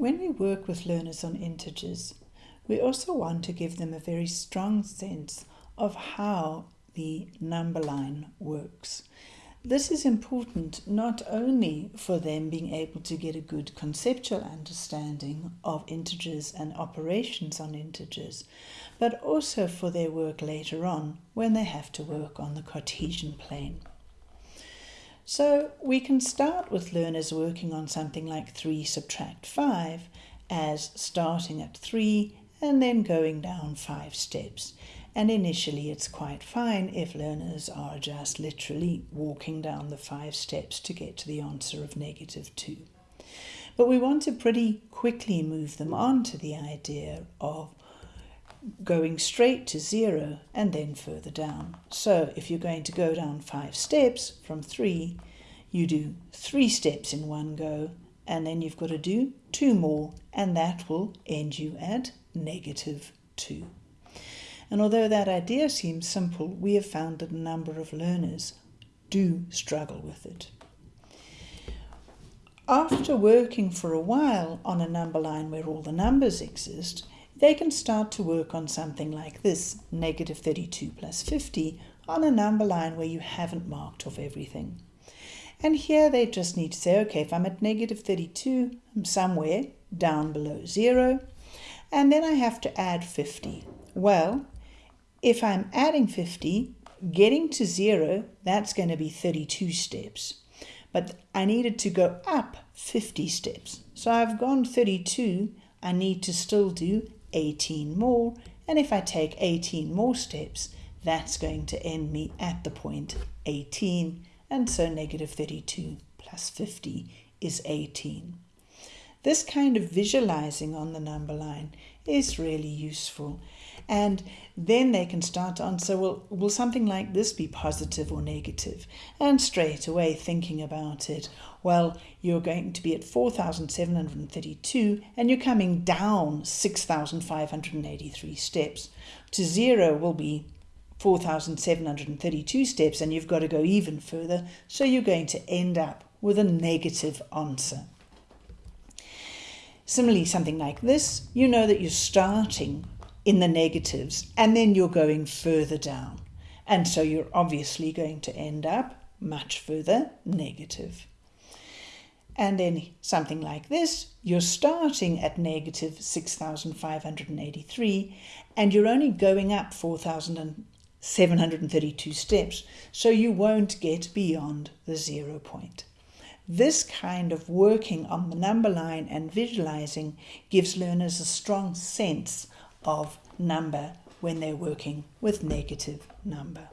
When we work with learners on integers, we also want to give them a very strong sense of how the number line works. This is important not only for them being able to get a good conceptual understanding of integers and operations on integers, but also for their work later on when they have to work on the Cartesian plane. So we can start with learners working on something like 3 subtract 5 as starting at 3 and then going down 5 steps. And initially it's quite fine if learners are just literally walking down the 5 steps to get to the answer of negative 2. But we want to pretty quickly move them on to the idea of going straight to zero and then further down. So if you're going to go down five steps from three, you do three steps in one go and then you've got to do two more and that will end you at negative two. And although that idea seems simple, we have found that a number of learners do struggle with it. After working for a while on a number line where all the numbers exist, they can start to work on something like this, negative 32 plus 50, on a number line where you haven't marked off everything. And here they just need to say, okay, if I'm at negative 32, I'm somewhere down below zero, and then I have to add 50. Well, if I'm adding 50, getting to zero, that's going to be 32 steps. But I needed to go up 50 steps. So I've gone 32, I need to still do 18 more. And if I take 18 more steps, that's going to end me at the point 18. And so negative 32 plus 50 is 18. This kind of visualizing on the number line is really useful. And then they can start to answer, well, will something like this be positive or negative? And straight away thinking about it, well, you're going to be at 4,732 and you're coming down 6,583 steps. To zero will be 4,732 steps and you've got to go even further. So you're going to end up with a negative answer. Similarly, something like this, you know that you're starting in the negatives and then you're going further down. And so you're obviously going to end up much further negative. And then something like this, you're starting at negative 6,583 and you're only going up 4,732 steps, so you won't get beyond the zero point. This kind of working on the number line and visualizing gives learners a strong sense of number when they're working with negative number.